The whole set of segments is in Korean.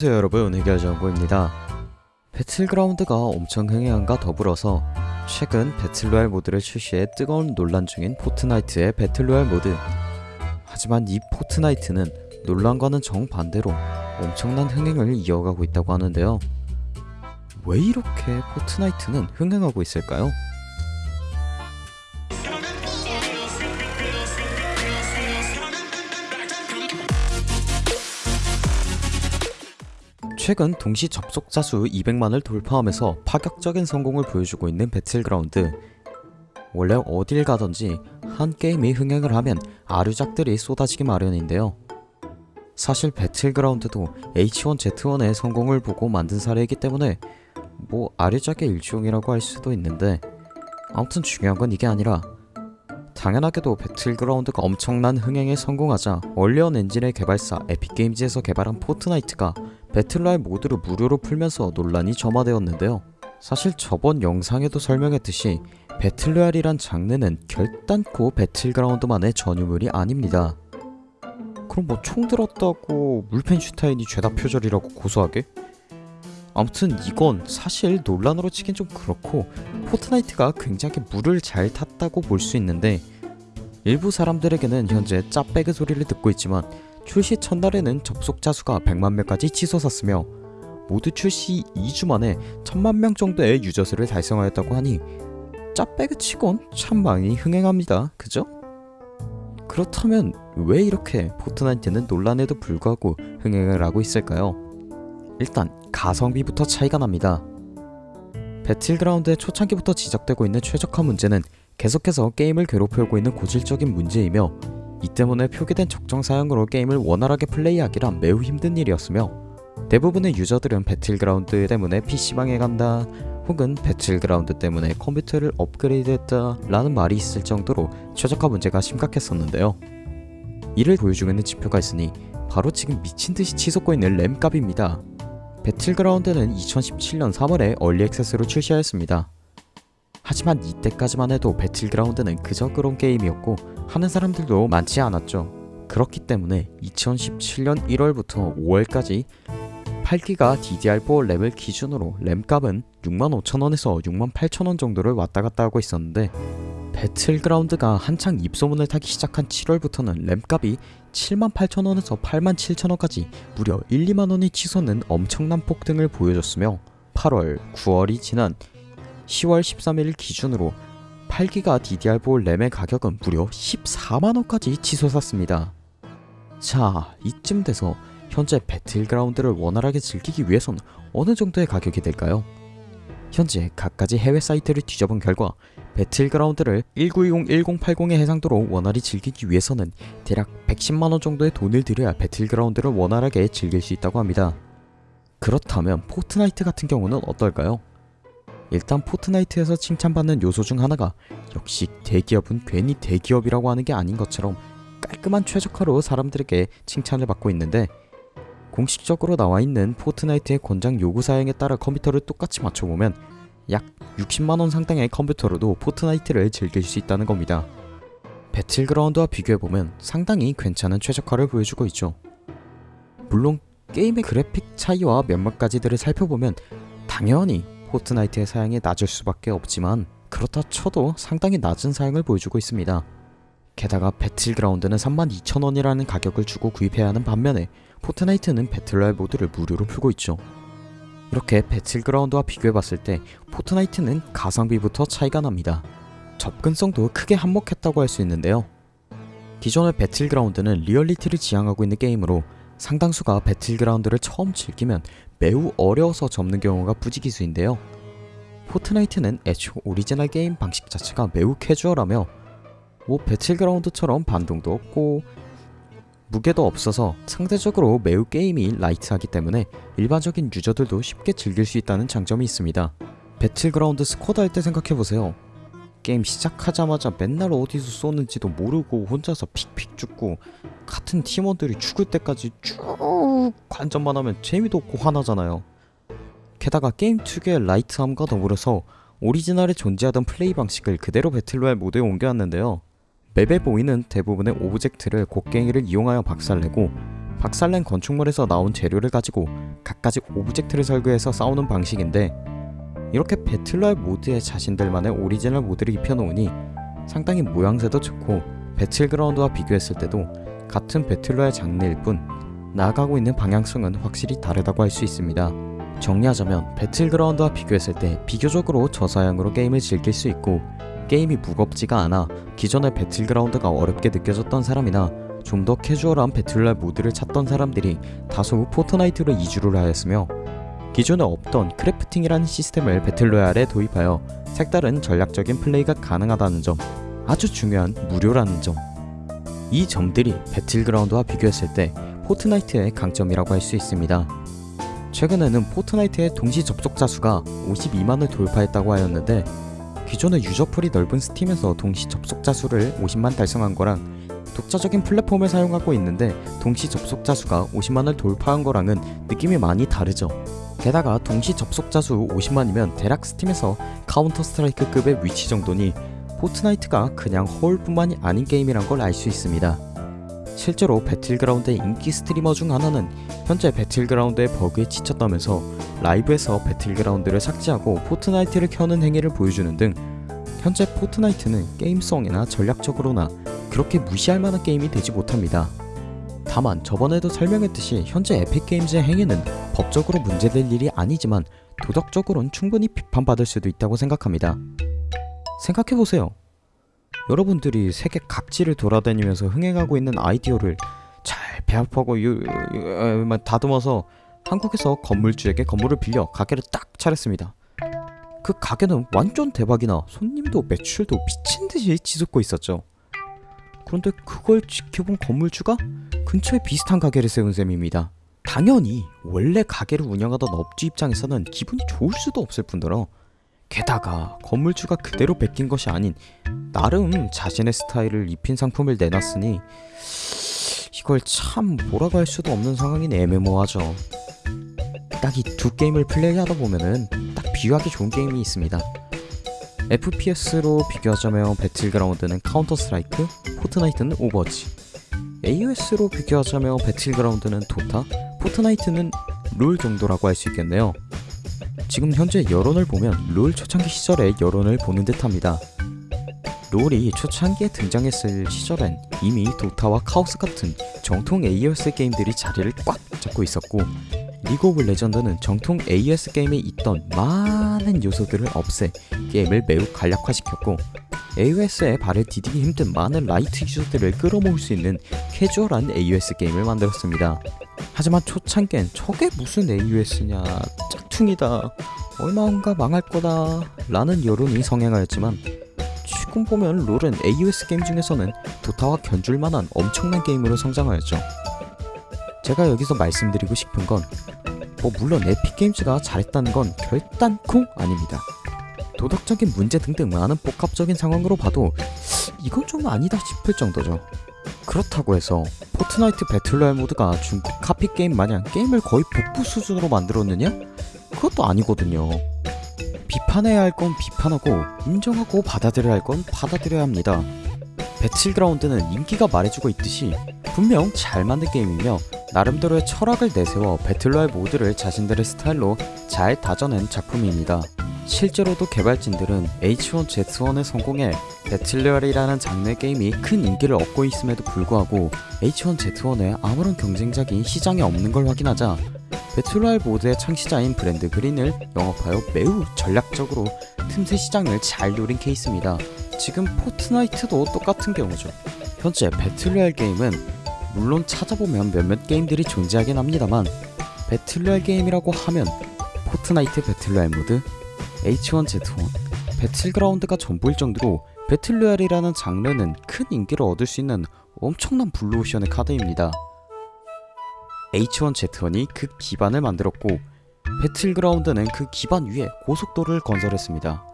안녕하세요 여러분. 해결정보입니다. 배틀그라운드가 엄청 흥행함과 더불어서 최근 battle royale 모드를 출시해 뜨거운 논란 중인 포트나이트의 battle royale 모드. 하지만 이 포트나이트는 논란과는 정반대로 엄청난 흥행을 이어가고 있다고 하는데요. 왜 이렇게 포트나이트는 흥행하고 있을까요? 최근 동시 접속자 수 200만을 돌파하면서 파격적인 성공을 보여주고 있는 배틀그라운드. 원래 어딜 가든지 한 게임이 흥행을 하면 아류작들이 쏟아지기 마련인데요. 사실 배틀그라운드도 H1Z1의 성공을 보고 만든 사례이기 때문에 뭐 아류작의 일종이라고 할 수도 있는데 아무튼 중요한 건 이게 아니라 당연하게도 배틀그라운드가 엄청난 흥행에 성공하자 언리얼 엔진의 개발사 에픽게임즈에서 개발한 포트나이트가 battle royale 모드를 무료로 풀면서 논란이 점화되었는데요. 사실 저번 영상에도 설명했듯이 battle royale이란 장르는 결단코 배틀그라운드만의 전유물이 아닙니다. 그럼 뭐 총 들었다고 울펜슈타인이 죄다 표절이라고 고소하게? 아무튼 이건 사실 논란으로 치긴 좀 그렇고 포트나이트가 굉장히 물을 잘 탔다고 볼 수 있는데 일부 사람들에게는 현재 짭배그 소리를 듣고 있지만 출시 첫날에는 접속자 수가 100만 명까지 치솟았으며 모드 출시 2주 만에 1000만 명 정도의 user 수를 달성하였다고 하니 짭배그 치곤 참 많이 흥행합니다. 그죠? 그렇다면 왜 이렇게 포트나이트는 논란에도 불구하고 흥행을 하고 있을까요? 일단 가성비부터 차이가 납니다. 배틀그라운드의 초창기부터 지적되고 있는 최적화 문제는 계속해서 게임을 괴롭혀오고 있는 고질적인 문제이며 이 때문에 표기된 적정 사양으로 게임을 원활하게 플레이하기란 매우 힘든 일이었으며 대부분의 user들은 배틀그라운드 때문에 PC방에 간다 혹은 배틀그라운드 때문에 컴퓨터를 업그레이드했다 라는 말이 있을 정도로 최적화 문제가 심각했었는데요. 이를 보여주고 있는 지표가 있으니 바로 지금 미친듯이 치솟고 있는 램값입니다. 배틀그라운드는 2017년 3월에 early access로 출시하였습니다. 하지만 이때까지만 해도 배틀그라운드는 그저 그런 게임이었고 하는 사람들도 많지 않았죠. 그렇기 때문에 2017년 1월부터 5월까지 8기가 DDR4 램을 기준으로 램값은 65,000원에서 68,000원 정도를 왔다갔다 하고 있었는데 배틀그라운드가 한창 입소문을 타기 시작한 7월부터는 램값이 78,000원에서 87,000원까지 무려 1, 2만원이 치솟는 엄청난 폭등을 보여줬으며 8월, 9월이 지난 10월 13일 기준으로 8기가 DDR4 램의 가격은 무려 14만원까지 치솟았습니다. 자, 이쯤 돼서 현재 배틀그라운드를 원활하게 즐기기 위해선 어느 정도의 가격이 될까요? 현재 갖가지 해외 사이트를 뒤져본 결과 배틀그라운드를 1920-1080의 해상도로 원활히 즐기기 위해서는 대략 110만원 정도의 돈을 들여야 배틀그라운드를 원활하게 즐길 수 있다고 합니다. 그렇다면 포트나이트 같은 경우는 어떨까요? 일단 포트나이트에서 칭찬받는 요소 중 하나가 역시 대기업은 괜히 대기업이라고 하는 게 아닌 것처럼 깔끔한 최적화로 사람들에게 칭찬을 받고 있는데 공식적으로 나와 있는 포트나이트의 권장 요구 사양에 따라 컴퓨터를 똑같이 맞춰보면 약 60만원 상당의 컴퓨터로도 포트나이트를 즐길 수 있다는 겁니다. 배틀그라운드와 비교해보면 상당히 괜찮은 최적화를 보여주고 있죠. 물론 게임의 그래픽 차이와 몇몇 가지들을 살펴보면 당연히 포트나이트의 사양이 낮을 수밖에 없지만 그렇다 쳐도 상당히 낮은 사양을 보여주고 있습니다. 게다가 배틀그라운드는 32,000원이라는 가격을 주고 구입해야 하는 반면에 포트나이트는 배틀로얄 모드를 무료로 풀고 있죠. 이렇게 배틀그라운드와 비교해봤을 때 포트나이트는 가성비부터 차이가 납니다. 접근성도 크게 한몫했다고 할 수 있는데요. 기존의 배틀그라운드는 리얼리티를 지향하고 있는 게임으로 상당수가 배틀그라운드를 처음 즐기면 매우 어려워서 접는 경우가 부지기수인데요. 포트나이트는 애초 오리지널 게임 방식 자체가 매우 캐주얼하며 뭐 배틀그라운드처럼 반동도 없고 무게도 없어서 상대적으로 매우 게임이 라이트하기 때문에 일반적인 유저들도 쉽게 즐길 수 있다는 장점이 있습니다. 배틀그라운드 스쿼드 할 때 생각해보세요. 게임 시작하자마자 맨날 어디서 쏘는지도 모르고 혼자서 픽픽 죽고 같은 팀원들이 죽을 때까지 쭉 관전만 하면 재미도 없고 화나잖아요. 게다가 게임 특유의 라이트함과 더불어서 오리지널에 존재하던 플레이 방식을 그대로 배틀로얄 모드에 옮겨왔는데요. 맵에 보이는 대부분의 오브젝트를 곡괭이를 이용하여 박살내고 박살낸 건축물에서 나온 재료를 가지고 갖가지 오브젝트를 설계해서 싸우는 방식인데 이렇게 배틀로얄 모드에 자신들만의 오리지널 모드를 입혀놓으니 상당히 모양새도 좋고 배틀그라운드와 비교했을 때도 같은 배틀로얄 장르일 뿐 나아가고 있는 방향성은 확실히 다르다고 할 수 있습니다. 정리하자면 배틀그라운드와 비교했을 때 비교적으로 저사양으로 게임을 즐길 수 있고 게임이 무겁지가 않아 기존의 배틀그라운드가 어렵게 느껴졌던 사람이나 좀 더 캐주얼한 배틀로얄 모드를 찾던 사람들이 다소 포트나이트로 이주를 하였으며 기존에 없던 크래프팅이라는 시스템을 배틀로얄에 도입하여 색다른 전략적인 플레이가 가능하다는 점 아주 중요한 무료라는 점 이 점들이 배틀그라운드와 비교했을 때 포트나이트의 강점이라고 할 수 있습니다. 최근에는 포트나이트의 동시 접속자 수가 52만을 돌파했다고 하였는데 기존의 유저풀이 넓은 스팀에서 동시 접속자 수를 50만 달성한 거랑 독자적인 플랫폼을 사용하고 있는데 동시 접속자 수가 50만을 돌파한 거랑은 느낌이 많이 다르죠. 게다가 동시 접속자 수 50만이면 대략 스팀에서 카운터 스트라이크급의 위치 정도니 포트나이트가 그냥 허울뿐만이 아닌 게임이란 걸 알 수 있습니다. 실제로 배틀그라운드의 인기 스트리머 중 하나는 현재 배틀그라운드의 버그에 지쳤다면서 라이브에서 배틀그라운드를 삭제하고 포트나이트를 켜는 행위를 보여주는 등 현재 포트나이트는 게임성이나 전략적으로나 그렇게 무시할 만한 게임이 되지 못합니다. 다만 저번에도 설명했듯이 현재 에픽게임즈의 행위는 법적으로 문제될 일이 아니지만 도덕적으로는 충분히 비판받을 수도 있다고 생각합니다. 생각해보세요. 여러분들이 세계 각지를 돌아다니면서 흥행하고 있는 아이디어를 잘 배합하고 유, 유, 유, 다듬어서 한국에서 건물주에게 건물을 빌려 가게를 딱 차렸습니다. 그 가게는 완전 대박이나 손님도 매출도 미친듯이 치솟고 있었죠. 그런데 그걸 지켜본 건물주가 근처에 비슷한 가게를 세운 셈입니다. 당연히 원래 가게를 운영하던 업주 입장에서는 기분이 좋을 수도 없을 뿐더러 게다가 건물주가 그대로 베낀 것이 아닌 나름 자신의 스타일을 입힌 상품을 내놨으니 이걸 참 뭐라고 할 수도 없는 상황인 애매모호하죠. 딱 이 두 게임을 플레이하다 보면은 딱 비유하기 좋은 게임이 있습니다. FPS로 비교하자면 배틀그라운드는 카운터 스트라이크, 포트나이트는 오버워치. AOS로 비교하자면 배틀그라운드는 도타, 포트나이트는 롤 정도라고 할 수 있겠네요. 지금 현재 여론을 보면 롤 초창기 시절의 여론을 보는 듯합니다. 롤이 초창기에 등장했을 시절엔 이미 도타와 카오스 같은 정통 AOS 게임들이 자리를 꽉 잡고 있었고 리그 오브 레전드는 정통 AOS 게임에 있던 많은 요소들을 없애 게임을 매우 간략화시켰고 AOS에 발을 디디기 힘든 많은 라이트 유저들을 끌어모을 수 있는 캐주얼한 AOS 게임을 만들었습니다. 하지만 초창기엔 저게 무슨 AOS냐 짝퉁이다 얼마인가 망할 거다 라는 여론이 성행하였지만 지금 보면 롤은 AOS 게임 중에서는 도타와 견줄만한 엄청난 게임으로 성장하였죠. 제가 여기서 말씀드리고 싶은 건 뭐 물론 에픽게임즈가 잘했다는 건 결단코 아닙니다. 도덕적인 문제 등등 많은 복합적인 상황으로 봐도 이건 좀 아니다 싶을 정도죠. 그렇다고 해서 포트나이트 배틀로얄 모드가 중국 카피 게임 마냥 게임을 거의 복붙 수준으로 만들었느냐? 그것도 아니거든요. 비판해야 할 건 비판하고 인정하고 받아들여야 할 건 받아들여야 합니다. 배틀그라운드는 인기가 말해주고 있듯이 분명 잘 만든 게임이며 나름대로의 철학을 내세워 배틀로얄 모드를 자신들의 스타일로 잘 다져낸 작품입니다. 실제로도 개발진들은 H1Z1의 성공에 배틀로얄이라는 장르의 게임이 큰 인기를 얻고 있음에도 불구하고 H1Z1의 아무런 경쟁작이 시장에 없는 걸 확인하자 배틀로얄 모드의 창시자인 브랜든 그린을 영입하여 매우 전략적으로 틈새 시장을 잘 노린 케이스입니다. 지금 포트나이트도 똑같은 경우죠. 현재 배틀로얄 게임은 물론 찾아보면 몇몇 게임들이 존재하긴 합니다만 배틀로얄 게임이라고 하면 포트나이트 배틀로얄 모드, H1Z1, 배틀그라운드가 전부일 정도로 배틀로얄이라는 장르는 큰 인기를 얻을 수 있는 엄청난 블루오션의 카드입니다. H1Z1이 그 기반을 만들었고 배틀그라운드는 그 기반 위에 고속도로를 건설했습니다.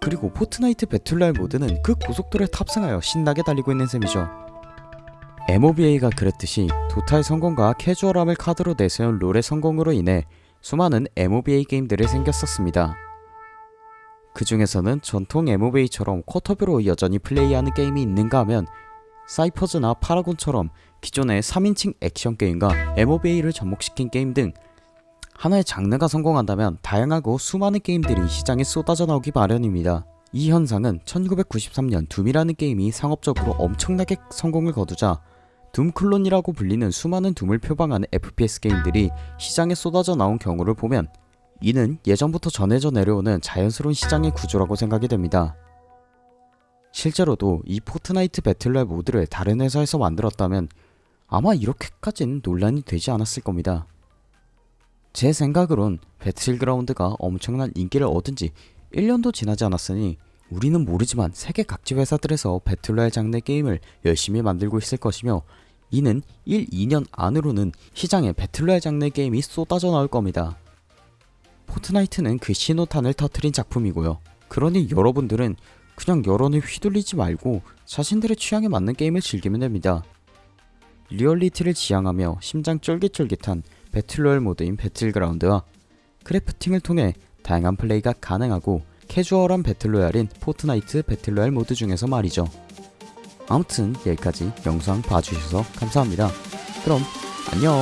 그리고 포트나이트 배틀로얄 모드는 그 고속도로에 탑승하여 신나게 달리고 있는 셈이죠. MOBA가 그랬듯이 도타의 성공과 캐주얼함을 카드로 내세운 롤의 성공으로 인해 수많은 MOBA 게임들이 생겼었습니다. 그 중에서는 전통 MOBA처럼 쿼터뷰로 여전히 플레이하는 게임이 있는가 하면 사이퍼즈나 파라곤처럼 기존의 3인칭 액션 게임과 MOBA를 접목시킨 게임 등 하나의 장르가 성공한다면 다양하고 수많은 게임들이 시장에 쏟아져 나오기 마련입니다. 이 현상은 1993년 둠이라는 게임이 상업적으로 엄청나게 성공을 거두자 Doom 클론이라고 불리는 수많은 Doom을 표방하는 FPS 게임들이 시장에 쏟아져 나온 경우를 보면 이는 예전부터 전해져 내려오는 자연스러운 시장의 구조라고 생각이 됩니다. 실제로도 이 Fortnite battle royale 모드를 다른 회사에서 만들었다면 아마 이렇게까진 논란이 되지 않았을 겁니다. 제 생각으론 Battleground가 엄청난 인기를 얻은 지 1년도 지나지 않았으니 우리는 모르지만 세계 각지 회사들에서 battle royale 장르 게임을 열심히 만들고 있을 것이며 이는 1, 2년 안으로는 시장에 battle royale 장르 게임이 쏟아져 나올 겁니다. Fortnite는 그 신호탄을 터트린 작품이고요. 그러니 여러분들은 그냥 여론에 휘둘리지 말고 자신들의 취향에 맞는 게임을 즐기면 됩니다. 리얼리티를 지향하며 심장 쫄깃쫄깃한 battle royale 모드인 Battleground와 crafting을 통해 다양한 플레이가 가능하고 캐주얼한 battle royale인 Fortnite battle royale 모드 중에서 말이죠. 아무튼 여기까지 영상 봐주셔서 감사합니다. 그럼 안녕